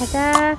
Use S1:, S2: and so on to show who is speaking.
S1: 가자.